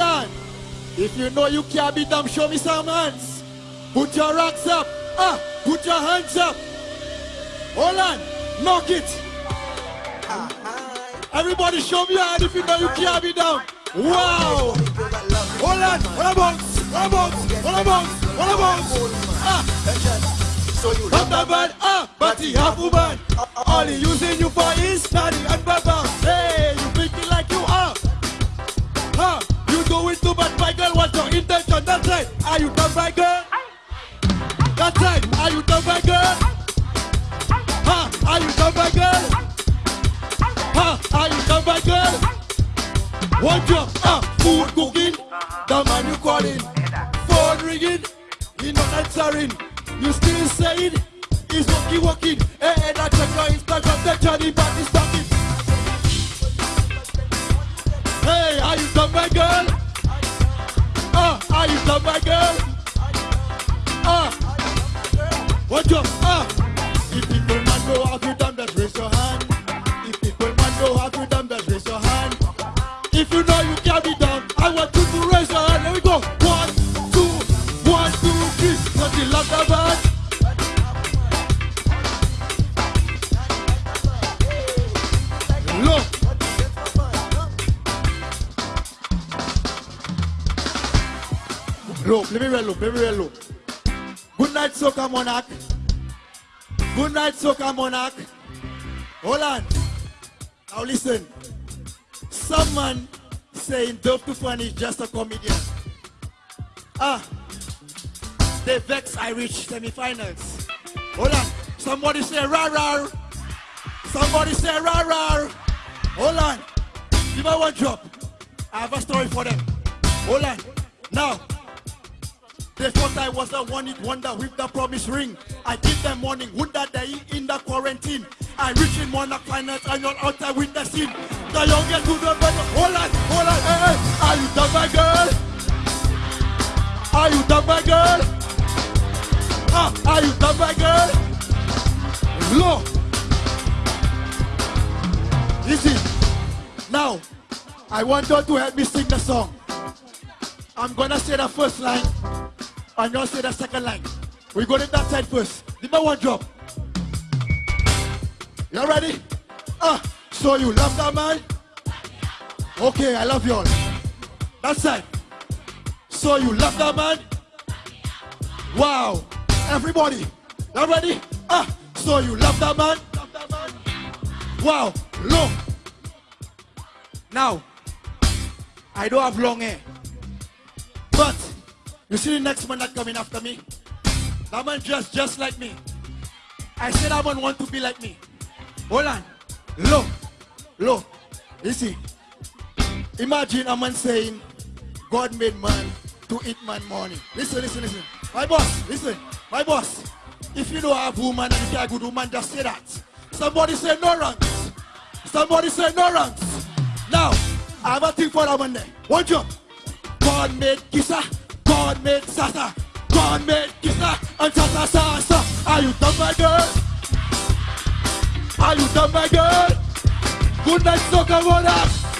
On. If you know you can't beat them, show me some hands. Put your rocks up. Ah, put your hands up. Hold on. Knock it. Everybody show me your hand if you know you can't be down. Wow. Hold on. Hold on. Hold on. Hold on. Hold on. Ah. So you Not a bad, ah, but he have woman. Your intention? That's right. Are you done, my girl? That's right. Are you done, my girl? Huh, are you done, my girl? Huh, are you done, my girl? One job, ah, food cooking. The man you calling. Phone ringing. He not answering. You still saying he's walking, walking. Hey, hey, that check your Instagram, that Johnny back is talking. Hey, are you done, my girl? Done, my girl? Ah, watch out, ah. If people man know how to Look, let me well look, let me well look. Good night, Soca Monarch. Good night, Soca Monarch. Hold on. Now listen. Someone saying Dove Tufan is just a comedian. Ah, they vex Irish semifinals. Hold on. Somebody say rah rah. Somebody say rah rah. Hold on. Give me one drop. I have a story for them. Hold on. Now, they thought I was the one hit wonder with the promise ring. I give them warning, would that day in the quarantine. I reach in Monarch finals and you're out there with the scene. The youngest to the better. Hold on, hold on, hey, hey. Are you done, my girl? Are you done, my girl? Ah, are you done, my girl? Look. Easy. Now, I want you to help me sing the song. I'm gonna say the first line, and you'll say that second line. We go to that side first. Give me one drop. Y'all ready? Ah, so you love that man? Okay, I love you all. That side. So you love that man? Wow. Everybody, Y'all ready? Ah, so you love that man? Love that man? Wow. Look. Now, I don't have long hair. You see the next man that coming after me? That man dressed just like me. I said that man want to be like me. Hold on. Look. Look. You see. Imagine a man saying, God made man to eat man money. Listen, listen, listen. My boss, listen. My boss. If you don't have woman and you can't good woman, just say that. Somebody say no ranks. Somebody say no ranks. Now, I have a thing for that man there. One jump. God made Kisa, God made Sasa, God made Kisa, and Sasa Sasa. Are you done, my girl? Are you done, my girl? Good night, Soca Monarch.